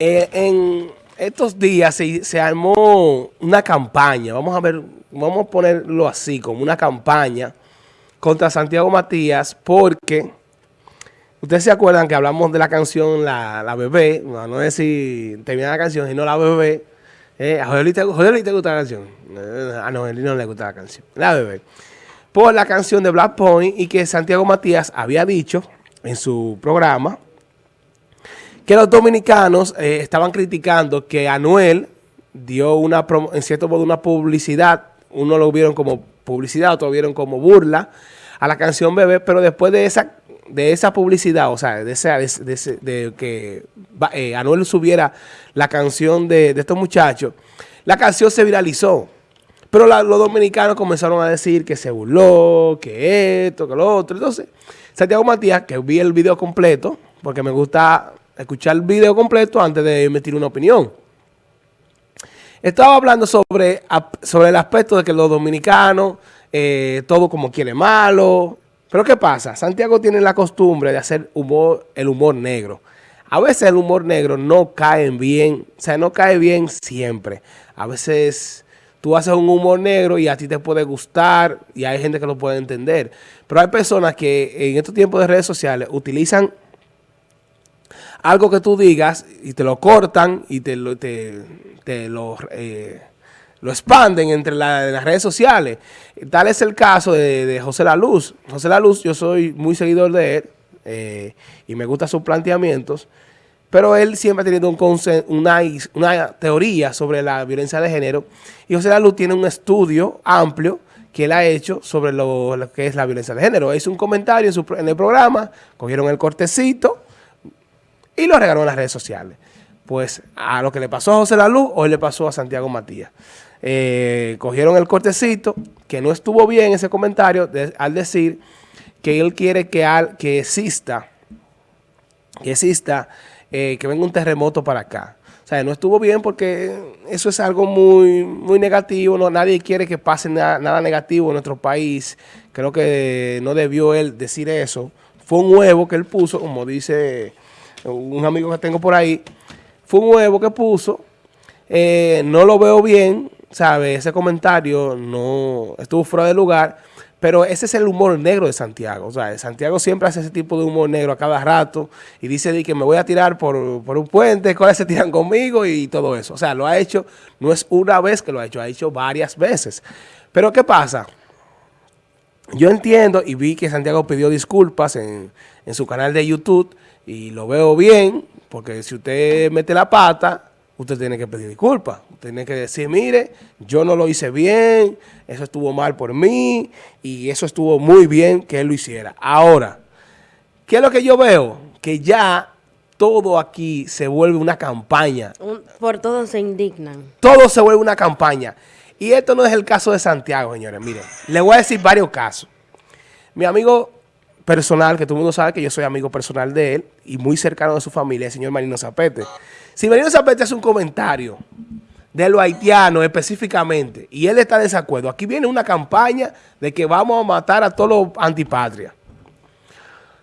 Eh, en estos días se, armó una campaña, vamos a ver, vamos a ponerlo así, como una campaña contra Santiago Matías, porque ustedes se acuerdan que hablamos de la canción La, Bebé, no, no es si termina la canción, sino La Bebé. Eh, a te, te gusta la canción. Eh, a Noelí no le gusta la canción. La Bebé. Por la canción de Black Point y que Santiago Matías había dicho en su programa que los dominicanos eh, estaban criticando que Anuel dio una, en cierto modo, una publicidad, uno lo vieron como publicidad, otro lo vieron como burla a la canción Bebé, pero después de esa de esa publicidad, o sea, de, esa, de, que eh, Anuel subiera la canción de, estos muchachos, la canción se viralizó. Pero los dominicanos comenzaron a decir que se burló, que esto, que lo otro. Entonces, Santiago Matías, que vi el video completo, porque me gusta escuchar el video completo antes de emitir una opinión. Estaba hablando sobre, sobre el aspecto de que los dominicanos, eh, todo como quiere malo. Pero ¿qué pasa? Santiago tiene la costumbre de hacer humor, el humor negro. A veces el humor negro no cae bien, o sea, no cae bien siempre. A veces tú haces un humor negro y a ti te puede gustar y hay gente que lo puede entender. Pero hay personas que en estos tiempos de redes sociales utilizan algo que tú digas y te lo cortan y te lo, te, lo, eh, lo expanden entre las redes sociales. Tal es el caso de, José La Luz. José La Luz, yo soy muy seguidor de él eh, y me gustan sus planteamientos, pero él siempre ha tenido un una, una teoría sobre la violencia de género y José La Luz tiene un estudio amplio que él ha hecho sobre lo, que es la violencia de género. Hizo un comentario en, en el programa, cogieron el cortecito, y lo regaló en las redes sociales. Pues a lo que le pasó a José La Luz, hoy le pasó a Santiago Matías. Eh, cogieron el cortecito, que no estuvo bien ese comentario, al decir que él quiere que, al, que exista, que exista, eh, que venga un terremoto para acá. O sea, no estuvo bien porque eso es algo muy, muy negativo. No, nadie quiere que pase nada negativo en nuestro país. Creo que no debió él decir eso. Fue un huevo que él puso, como dice un amigo que tengo por ahí, fue un huevo que puso, eh, no lo veo bien, ¿sabe? Ese comentario no estuvo fuera de lugar, pero ese es el humor negro de Santiago. O sea, Santiago siempre hace ese tipo de humor negro a cada rato y dice que me voy a tirar por, un puente, cuáles se tiran conmigo y todo eso. O sea, lo ha hecho, no es una vez que lo ha hecho, ha hecho varias veces. Pero ¿qué pasa? Yo entiendo y vi que Santiago pidió disculpas en, en su canal de YouTube y lo veo bien, porque si usted mete la pata, usted tiene que pedir disculpas. Usted tiene que decir, mire, yo no lo hice bien, eso estuvo mal por mí, y eso estuvo muy bien que él lo hiciera. Ahora, ¿qué es lo que yo veo? Que ya todo aquí se vuelve una campaña. por todo se indignan. Todo se vuelve una campaña. Y esto no es el caso de Santiago, señores. Mire, le voy a decir varios casos. Mi amigo personal, que todo el mundo sabe que yo soy amigo personal de él y muy cercano de su familia, el señor Marino Zapete. Si Marino Zapete hace un comentario de lo haitiano específicamente y él está de desacuerdo, aquí viene una campaña de que vamos a matar a todos los antipatrias.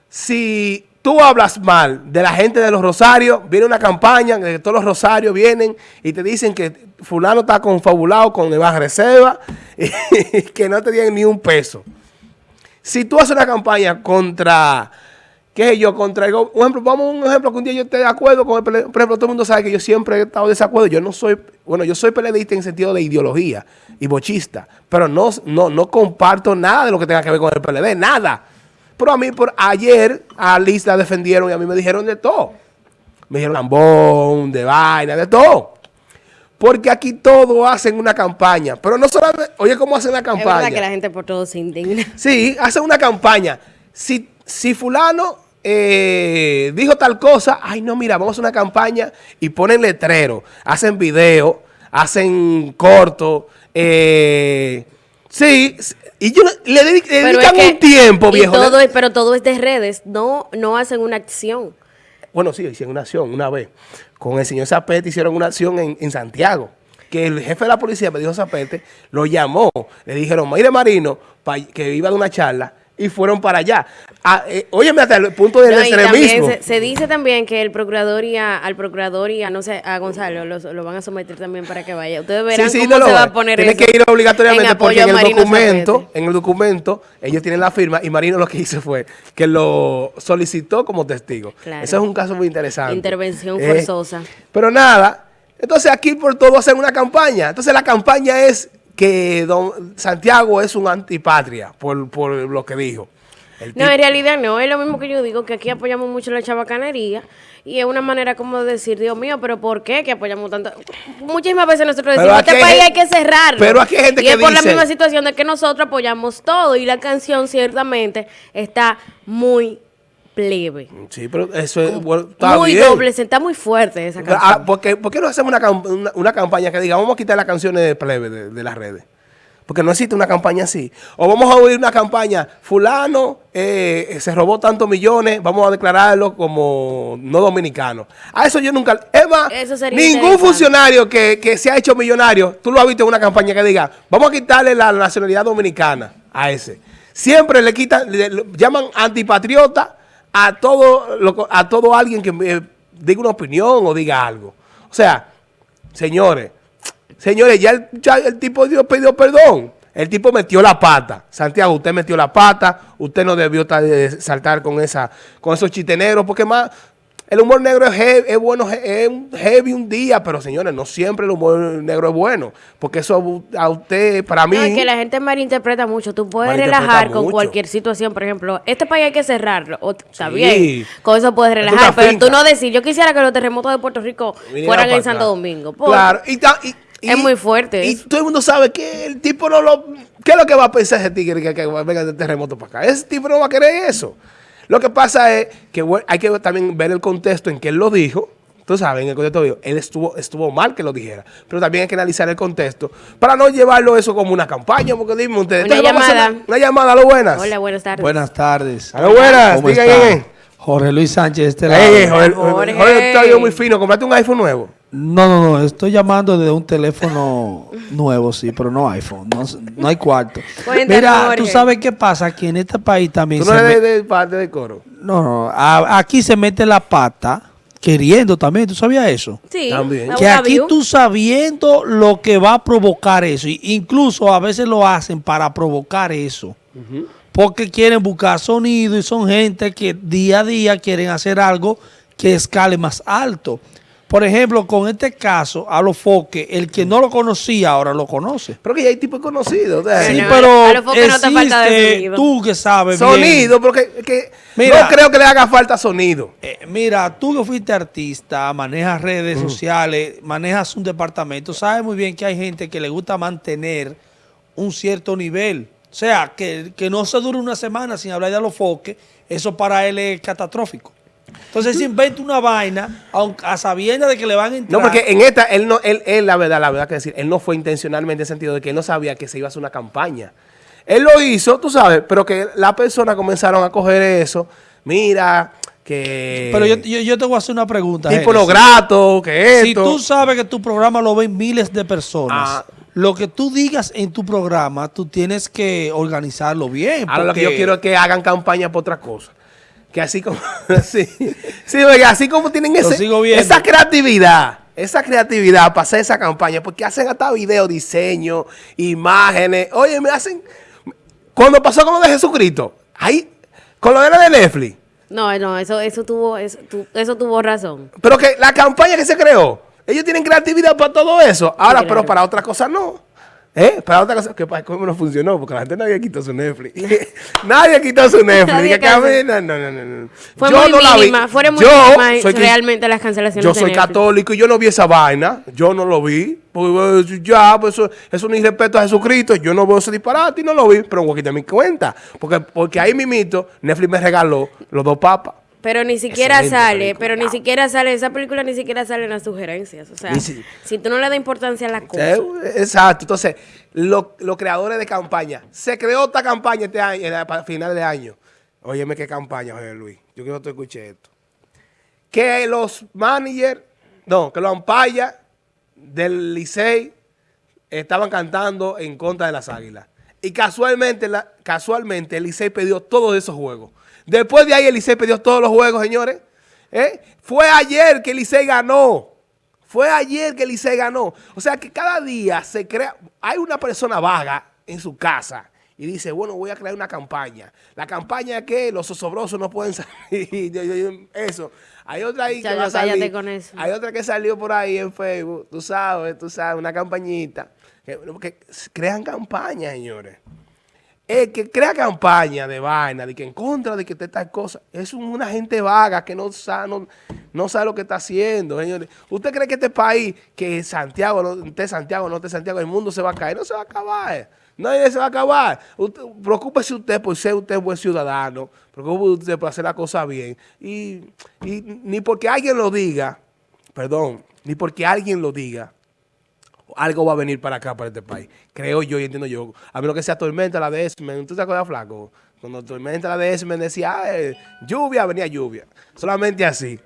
Si tú hablas mal de la gente de los Rosarios, viene una campaña de que todos los Rosarios vienen y te dicen que fulano está confabulado con Eva Reserva y que no te tienen ni un peso. Si tú haces una campaña contra, qué sé yo, contra el, un ejemplo, vamos a un ejemplo que un día yo esté de acuerdo con el por ejemplo, todo el mundo sabe que yo siempre he estado de desacuerdo, yo no soy, bueno, yo soy peleadista en sentido de ideología y bochista, pero no, no, no comparto nada de lo que tenga que ver con el PLD, nada. Pero a mí, por ayer, a Liz la defendieron y a mí me dijeron de todo. Me dijeron lambón, de vaina, de todo. Porque aquí todo hacen una campaña. Pero no solamente, oye, ¿cómo hacen la campaña? Es verdad que la gente por todo se indigna. Sí, hacen una campaña. Si, si fulano eh, dijo tal cosa, ay no, mira, vamos a una campaña y ponen letrero, hacen video, hacen corto, eh, sí, y yo, le, dedican un tiempo, viejo. Todo pero todo es de redes, no, no hacen una acción. Bueno, sí, hicieron una acción una vez. Con el señor Zapete hicieron una acción en, Santiago. Que el jefe de la policía me dijo Zapete, lo llamó. Le dijeron, mire Marino, que iba de una charla, y fueron para allá. Ah, eh, óyeme, hasta el punto del No, extremismo. se, se dice también que el procurador y a- al procurador y a, no sé, a Gonzalo lo, lo van a someter también para que vaya. Ustedes verán Sí, sí, cómo no se va a poner Tiene que ir obligatoriamente en porque en el Marino documento, Zapete. en el documento, ellos tienen la firma y Marino lo que hizo fue que lo solicitó como testigo. Claro. Eso es un caso muy interesante. Intervención Eh, forzosa. pero nada, entonces aquí por todo hacen una campaña. Entonces la campaña es que don Santiago es un antipatria por, por lo que dijo. No, en realidad no, es lo mismo que yo digo, que aquí apoyamos mucho la chabacanería y es una manera como de decir, Dios mío, pero ¿por qué que apoyamos tanto? Muchísimas veces nosotros decimos, este país hay que cerrarlo. pero aquí hay gente y que es por la misma situación de que nosotros apoyamos todo y la canción ciertamente está muy plebe. Sí, pero eso es, bueno, está muy bien. doble, está muy fuerte esa canción. Ah, ¿por, qué, por qué no hacemos una, una- una campaña que diga, vamos a quitar las canciones de plebe de, de las redes? Porque no existe una campaña así. O vamos a oír una campaña, fulano eh, se robó tantos millones, vamos a declararlo como no dominicano. A eso yo nunca... Sería ningún funcionario que, que se ha hecho millonario, tú lo has visto en una campaña que diga, vamos a quitarle la nacionalidad dominicana a ese. Siempre le quitan, le- le llaman antipatriota a todo, lo- a todo alguien que eh, diga una opinión o diga algo. O sea, señores, señores, ya el, ya el tipo dio, pidió perdón. El tipo metió la pata. Santiago, usted metió la pata. Usted no debió de saltar con esa, con esos chistes negros, porque más el humor negro es, he- es bueno, es un heavy un día, pero señores, no siempre el humor negro es bueno, porque eso a usted, para mí, No, es que la gente malinterpreta mucho. Tú puedes relajar con cualquier situación. Por ejemplo, este país hay que cerrarlo. O, está Sí. bien. Con eso puedes relajar. Pero finca. tú no decir, yo quisiera que los terremotos de Puerto Rico Viniera fueran en Santo. Domingo. Claro, y, y- Es muy fuerte Y eso. todo el mundo sabe que el tipo no lo. ¿Qué es lo que va a pensar ese tigre que, que venga de terremoto para acá? Ese tipo no va a querer eso. Lo que pasa es que hay que también ver el contexto en que él lo dijo. Tú sabes, en el contexto dijo, él estuvo, estuvo mal que lo dijera. Pero también hay que analizar el contexto para no llevarlo eso como una campaña. Porque dime ustedes. Una entonces vamos a hacer llamada. Una, una llamada, a lo buenas. Hola, buenas tardes. Buenas tardes. A lo buenas. ¿Cómo. Jorge Luis Sánchez, este Jorge, Jorge. Jorge, está bien muy fino. Compraste un iPhone nuevo. No, no, no, estoy llamando de un teléfono nuevo, sí, pero no iPhone, no, no hay cuarto. Mira, Jorge. tú sabes qué pasa, que en este país también Tú no se eres me- de, de parte del coro. No, no, a- aquí se mete la pata queriendo también, ¿tú sabías eso? Sí. También. Que aquí tú sabiendo lo que va a provocar eso, y incluso a veces lo hacen para provocar eso, porque quieren buscar sonido y son gente que día a día quieren hacer algo que escale más alto. Por ejemplo, con este caso, a los foques, el que no lo conocía ahora lo conoce. Pero que ya hay tipos conocidos. Sí, Bueno, pero a los foques no te falta de tú que sabes bien. Sonido, porque que Mira. no creo que le haga falta sonido. Eh, mira, tú que fuiste artista, manejas redes sociales, manejas un departamento, sabes muy bien que hay gente que le gusta mantener un cierto nivel. O sea, que, que no se dure una semana sin hablar de los foques, eso para él es catastrófico. Entonces se inventa una vaina aunque a sabiendas de que le van a entrar. No, porque en esta, él no, él, él, la verdad, la verdad que decir, él no fue intencionalmente en el sentido de que él no sabía que se iba a hacer una campaña. Él lo hizo, tú sabes, pero que las personas comenzaron a coger eso. Mira, que. Pero yo, yo, yo te voy a hacer una pregunta. Tipo lo grato, que esto. Si tú sabes que tu programa lo ven miles de personas, Ah. lo que tú digas en tu programa, tú tienes que organizarlo bien. Ahora lo que yo porque- quiero es que hagan campaña por otra cosa. Que así como, sí, sí, oiga, así como tienen ese- esa creatividad, esa creatividad para hacer esa campaña, porque hacen hasta video, diseño, imágenes. Oye, me hacen. Cuando pasó con lo de Jesucristo, ahí, con lo de la de Netflix, No, no, eso, eso tuvo, eso, tu- eso tuvo razón. pero que la campaña que se creó, ellos tienen creatividad para todo eso. Ahora, claro. pero para otra cosa no. ¿Eh? Para otra cosa, que para cómo no funcionó, porque la gente nadie quitó su Netflix. nadie quitó su Netflix. Que no, no, no, no. Fue Yo muy no la vi. mínima, fueron muy Yo soy realmente las cancelaciones Yo soy católico y yo no vi esa vaina. Yo no lo vi. Pues, eh, ya, pues eso, eso es un irrespeto a Jesucristo. Yo no veo ese disparate y no lo vi, pero voy a quitar mi cuenta. Porque, porque ahí mismito, Netflix me regaló los dos papas. Pero ni siquiera Excelente sale, película. pero ni siquiera sale, esa película ni siquiera sale en las sugerencias. O sea, si- si tú no le das importancia a la cosa. Eh, Exacto. Entonces, lo- los creadores de campaña. Se creó esta campaña este año, para final de año. Óyeme qué campaña, José Luis. Yo quiero que tú escuches esto. Que los managers, no, que los ampayas del Licey estaban cantando en contra de las águilas. Y casualmente, la, casualmente el Licey perdió todos esos juegos. Después de ahí el Licey perdió todos los juegos, señores. ¿Eh? Fue ayer que el Licey ganó. Fue ayer que el Licey ganó. O sea que cada día se crea... Hay una persona vaga en su casa y dice, bueno, voy a crear una campaña. La campaña es que los osobrosos no pueden salir. eso. Hay otra ahí que va a salir. con eso. Hay otra que salió por ahí en Facebook. Tú sabes, tú sabes, una campañita. Que, que crean campaña, señores. El que crea campaña de vaina, de que en contra de que te tal cosa, es una gente vaga que no sabe, no, sabe lo que está haciendo. ¿Usted cree que este país, que Santiago, no esté Santiago, no esté Santiago, el mundo se va a caer? No se va a acabar. Nadie se va a acabar. Usted, preocúpese usted por ser usted buen ciudadano. Preocúpese usted por hacer la cosa bien. Y, y ni porque alguien lo diga, perdón, ni porque alguien lo diga, algo va a venir para acá, para este país. Creo yo y entiendo yo. A menos que sea tormenta la de Esmen. ¿Tú te acuerdas, Flaco? Cuando tormenta la de Esmen decía, lluvia, venía lluvia. Solamente así.